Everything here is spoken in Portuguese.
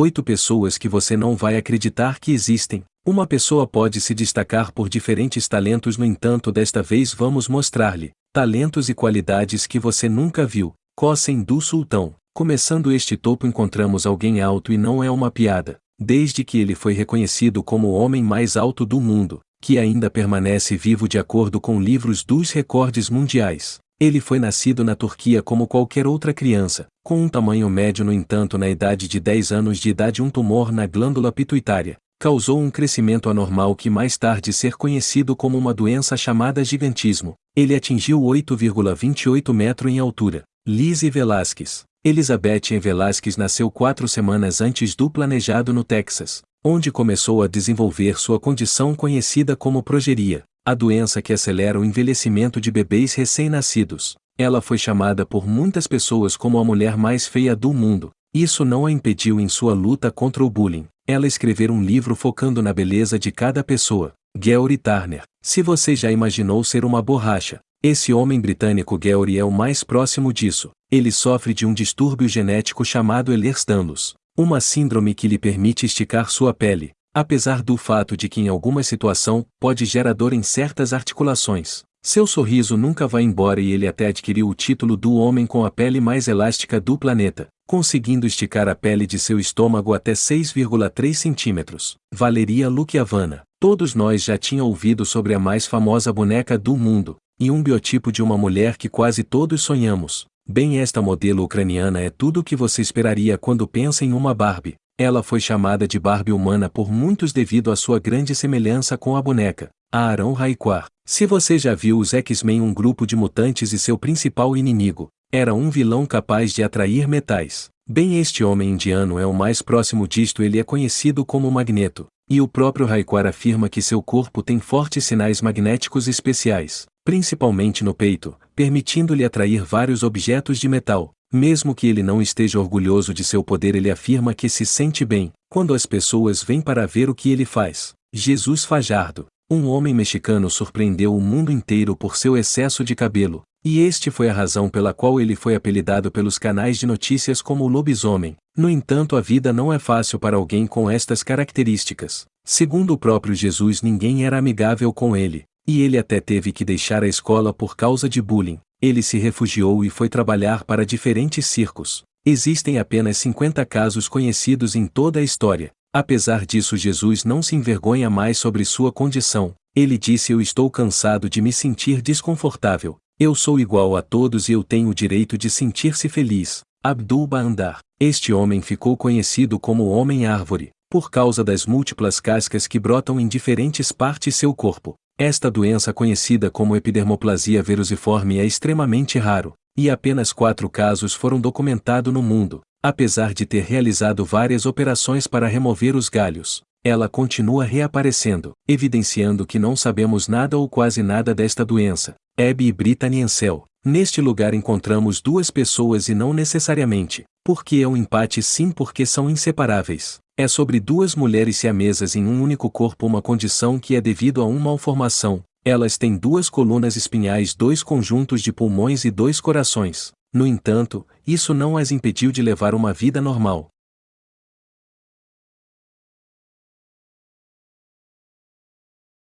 Oito pessoas que você não vai acreditar que existem. Uma pessoa pode se destacar por diferentes talentos, no entanto, desta vez vamos mostrar-lhe talentos e qualidades que você nunca viu. Cossem do Sultão. Começando este topo encontramos alguém alto e não é uma piada, desde que ele foi reconhecido como o homem mais alto do mundo, que ainda permanece vivo de acordo com livros dos recordes mundiais. Ele foi nascido na Turquia como qualquer outra criança, com um tamanho médio no entanto na idade de 10 anos de idade um tumor na glândula pituitária, causou um crescimento anormal que mais tarde ser conhecido como uma doença chamada gigantismo. Ele atingiu 8,28 metros em altura. Lizzie Velasquez. Elizabeth Velasquez nasceu quatro semanas antes do planejado no Texas, onde começou a desenvolver sua condição conhecida como progeria a doença que acelera o envelhecimento de bebês recém-nascidos. Ela foi chamada por muitas pessoas como a mulher mais feia do mundo. Isso não a impediu em sua luta contra o bullying. Ela escrever um livro focando na beleza de cada pessoa. Gary Turner. Se você já imaginou ser uma borracha, esse homem britânico Gary é o mais próximo disso. Ele sofre de um distúrbio genético chamado Ehlers-Danlos, uma síndrome que lhe permite esticar sua pele, apesar do fato de que em alguma situação pode gerar dor em certas articulações. Seu sorriso nunca vai embora e ele até adquiriu o título do homem com a pele mais elástica do planeta, conseguindo esticar a pele de seu estômago até 6,3 centímetros. Valeria Lukiavana. Todos nós já tinham ouvido sobre a mais famosa boneca do mundo, e um biotipo de uma mulher que quase todos sonhamos. Bem, esta modelo ucraniana é tudo o que você esperaria quando pensa em uma Barbie. Ela foi chamada de Barbie humana por muitos devido à sua grande semelhança com a boneca, Aaron Raikkoar. Se você já viu os X-Men um grupo de mutantes e seu principal inimigo, era um vilão capaz de atrair metais. Bem este homem indiano é o mais próximo disto ele é conhecido como Magneto, e o próprio Raikkoar afirma que seu corpo tem fortes sinais magnéticos especiais, principalmente no peito, permitindo-lhe atrair vários objetos de metal, mesmo que ele não esteja orgulhoso de seu poder, ele afirma que se sente bem quando as pessoas vêm para ver o que ele faz. Jesus Fajardo, um homem mexicano, surpreendeu o mundo inteiro por seu excesso de cabelo, e este foi a razão pela qual ele foi apelidado pelos canais de notícias como o lobisomem. No entanto, a vida não é fácil para alguém com estas características. Segundo o próprio Jesus, ninguém era amigável com ele, e ele até teve que deixar a escola por causa de bullying. Ele se refugiou e foi trabalhar para diferentes circos. Existem apenas 50 casos conhecidos em toda a história. Apesar disso, Jesus não se envergonha mais sobre sua condição. Ele disse: Eu estou cansado de me sentir desconfortável. Eu sou igual a todos e eu tenho o direito de sentir-se feliz. Abdul Bandar. Este homem ficou conhecido como Homem-Árvore, por causa das múltiplas cascas que brotam em diferentes partes seu corpo. Esta doença conhecida como epidermoplasia verusiforme é extremamente raro, e apenas quatro casos foram documentados no mundo. Apesar de ter realizado várias operações para remover os galhos, ela continua reaparecendo, evidenciando que não sabemos nada ou quase nada desta doença. Abby e Brittany Ansel. Neste lugar encontramos duas pessoas e não necessariamente, porque é um empate sim porque são inseparáveis. É sobre duas mulheres siamesas em um único corpo uma condição que é devido a uma malformação. Elas têm duas colunas espinhais, dois conjuntos de pulmões e dois corações. No entanto, isso não as impediu de levar uma vida normal.